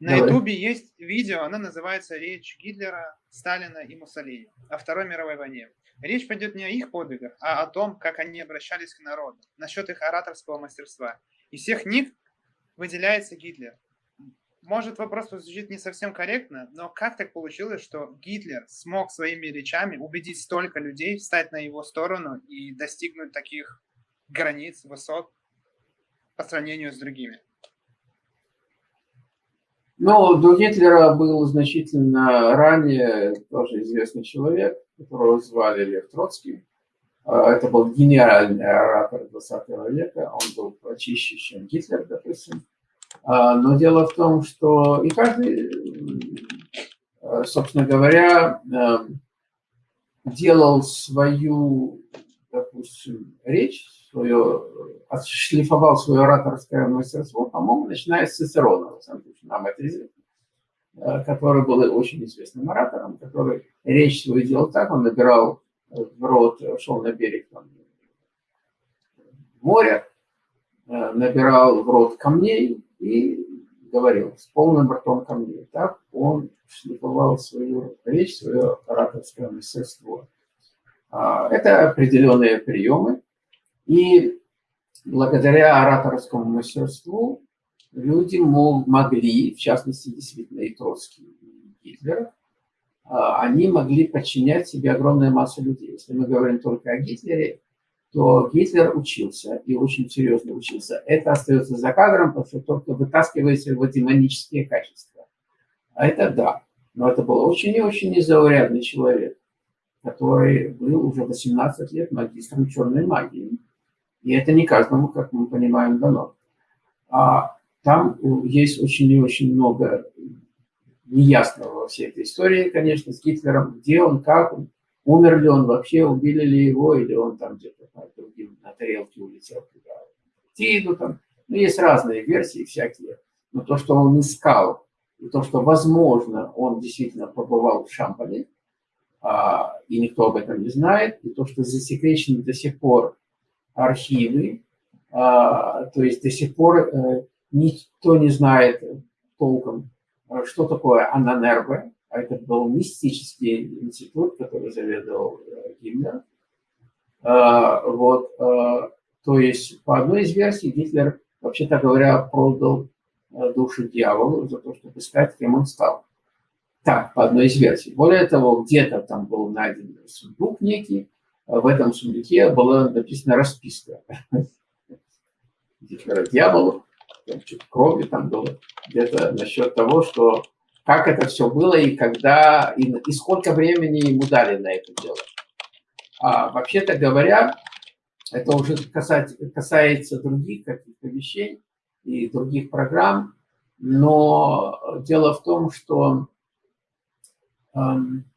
На Ютубе есть видео, оно называется «Речь Гитлера, Сталина и Муссолини о Второй мировой войне». Речь пойдет не о их подвигах, а о том, как они обращались к народу, насчет их ораторского мастерства. Из всех них выделяется Гитлер. Может, вопрос звучит не совсем корректно, но как так получилось, что Гитлер смог своими речами убедить столько людей встать на его сторону и достигнуть таких границ, высот по сравнению с другими? Ну, до Гитлера был значительно ранее тоже известный человек, которого звали Лев Троцкий. А, это был генеральный оратор 20 века, он был почище, чем Гитлер, допустим. А, но дело в том, что и каждый, э, собственно говоря, э, делал свою, допустим, речь, свое, отшлифовал свое ораторское мастерство, по-моему, начиная с Цицерона, нам это известно, э, который был очень известным оратором, который речь свою делал так, он набирал в рот, шел на берег там, моря, набирал в рот камней, и говорил с полным ртом камней. Так он шлифовал свою речь, свое ораторское мастерство. А, это определенные приемы. И благодаря ораторскому мастерству люди могли, в частности, действительно и Троцкий, и Гитлер, а, они могли подчинять себе огромную массу людей. Если мы говорим только о Гитлере, то Гитлер учился, и очень серьезно учился. Это остается за кадром, потому что только вытаскивается его демонические качества. А это да. Но это был очень и очень незаурядный человек, который был уже 18 лет магистром черной магии. И это не каждому, как мы понимаем, дано. А там есть очень и очень много неясного во всей этой истории, конечно, с Гитлером, где он, как он, Умер ли он вообще, убили ли его, или он там где-то другим на тарелке улетел туда, Тиду там. Ну, есть разные версии всякие. Но то, что он искал, и то, что, возможно, он действительно побывал в Шампане, а, и никто об этом не знает, и то, что засекречены до сих пор архивы, а, то есть до сих пор а, никто не знает толком, что такое Ананербе, а это был мистический институт, который заведовал э, Гиммлер. А, вот, то есть, по одной из версий, Гитлер, вообще-то говоря, продал э, душу дьяволу за то, чтобы искать, кем он стал. Так, по одной из версий. Более того, где-то там был найден сундук некий, в этом сундуке была написана расписка. Гитлера дьяволу, там крови там было, где-то насчет того, что как это все было и когда, и, и сколько времени ему дали на это дело. А, Вообще-то говоря, это уже касается, касается других каких-то вещей и других программ, но дело в том, что, эм,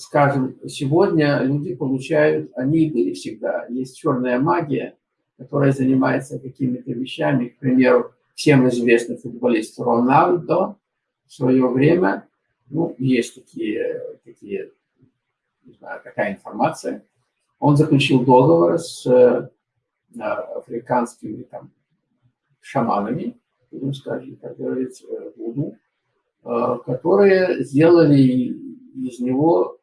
скажем, сегодня люди получают, они были всегда, есть черная магия, которая занимается какими-то вещами, к примеру, всем известный футболист Роналдо в свое время, ну, есть такие, такие не знаю, такая информация, он заключил договор с э, африканскими там, шаманами, будем сказать, как говорится, Вуду, э, которые сделали из него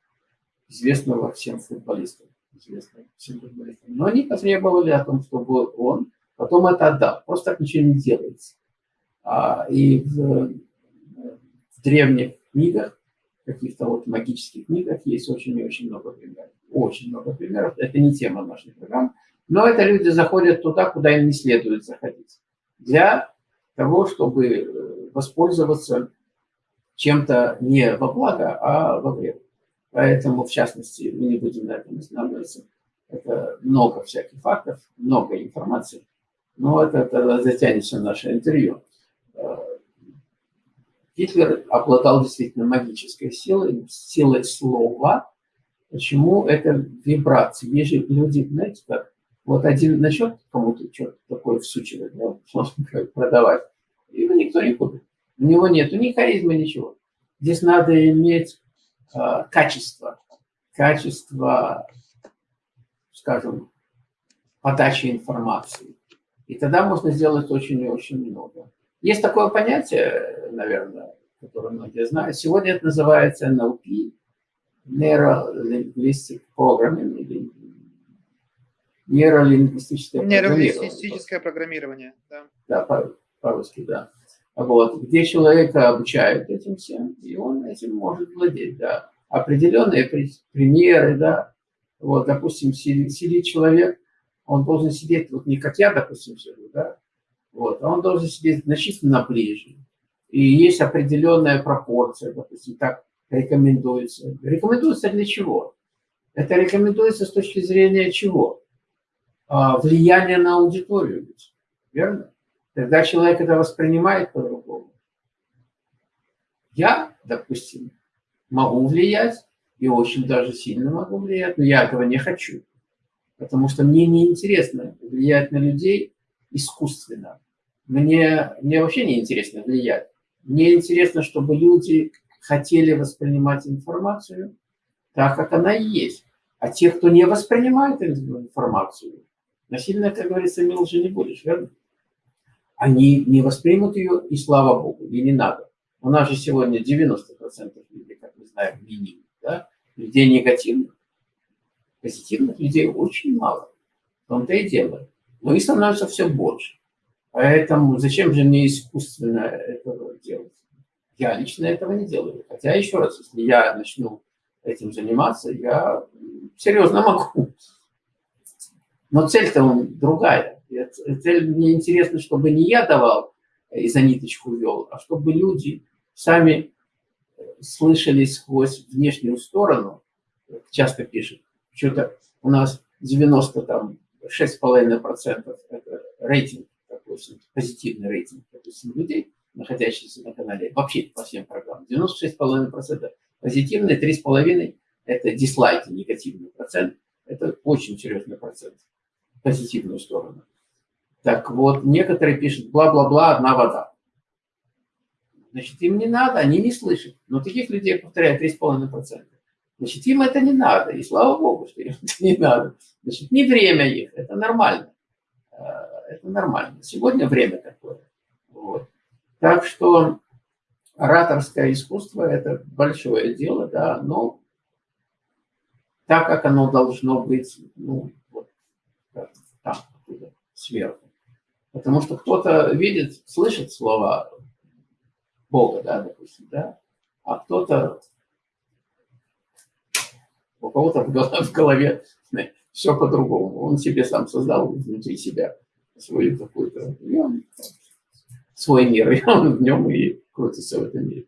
известного всем футболистам. Известного всем футболистам. Но они потребовали о том, чтобы он потом это отдал. Просто так ничего не делается. А, и в, в древних книгах, каких-то вот магических книгах есть очень и очень много примеров. Очень много примеров. Это не тема нашей программы. Но это люди заходят туда, куда им не следует заходить. Для того, чтобы э, воспользоваться чем-то не во благо, а во вред. Поэтому, в частности, мы не будем на этом останавливаться. Это много всяких фактов, много информации. Но это тогда затянется наше интервью. Э, Гитлер обладал действительно магической силой, силой слова. Почему это вибрации? Есть же люди, знаете, как вот один начнет кому-то что-то такое всучивать, ну, продавать, его никто не купит. У него нет ни харизмы, ничего. Здесь надо иметь качество, качество, скажем, подачи информации. И тогда можно сделать очень и очень много. Есть такое понятие, наверное, которое многие знают. Сегодня это называется NLP, Neuro-Linguistic Programming, или нейролингвистическое Нейролингвистическое программирование, да. Да, по-русски, да. Вот, где человека обучают этим всем, и он этим может владеть, да. Определенные примеры, да. Вот, допустим, сидит человек, он должен сидеть, вот не как я, допустим, сижу, да, вот, а он должен сидеть значительно ближе. И есть определенная пропорция, допустим, так рекомендуется. Рекомендуется для чего? Это рекомендуется с точки зрения чего? А, влияние на аудиторию, верно? Тогда человек это воспринимает по-другому. Я, допустим, могу влиять, и очень даже сильно могу влиять, но я этого не хочу. Потому что мне не интересно влиять на людей искусственно. Мне, мне вообще не интересно влиять. Мне интересно, чтобы люди хотели воспринимать информацию так, как она есть. А те, кто не воспринимает информацию, насильно, как говорится, мил же не будешь, верно? Они не воспримут ее, и слава Богу, и не надо. У нас же сегодня 90% людей, как мы знаем, минимум, да? людей негативных. Позитивных людей очень мало. В том-то и дело. Но их становится все больше. Поэтому зачем же мне искусственно этого делать? Я лично этого не делаю. Хотя, еще раз, если я начну этим заниматься, я серьезно могу. Но цель-то другая. Цель мне интересно, чтобы не я давал и за ниточку вел, а чтобы люди сами слышали сквозь внешнюю сторону, часто пишут, что-то у нас 90 там 6,5% это рейтинг, допустим, позитивный рейтинг, допустим, людей, находящихся на канале, вообще по всем программам. 96,5% позитивные, 3,5% это дизлайки, негативный процент. Это очень серьезный процент позитивную сторону. Так вот, некоторые пишут, бла-бла-бла, одна вода. Значит, им не надо, они не слышат. Но таких людей, повторяю, 3,5%. Значит, им это не надо. И слава Богу, что им это не надо. Значит, не время их, это нормально. Э, это нормально. Сегодня время такое. Вот. Так что ораторское искусство – это большое дело, да, но так, как оно должно быть, ну, вот там, сверху. Потому что кто-то видит, слышит слова Бога, да, допустим, да, а кто-то у кого-то в голове, все по-другому. Он себе сам создал внутри себя свою какую-то, свой мир, и он в нем и крутится в этом мире.